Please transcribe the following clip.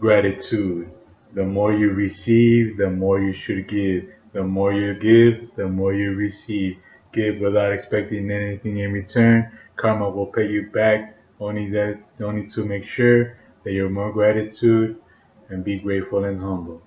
Gratitude. The more you receive, the more you should give. The more you give, the more you receive. Give without expecting anything in return. Karma will pay you back. Only that, only to make sure that you're more gratitude and be grateful and humble.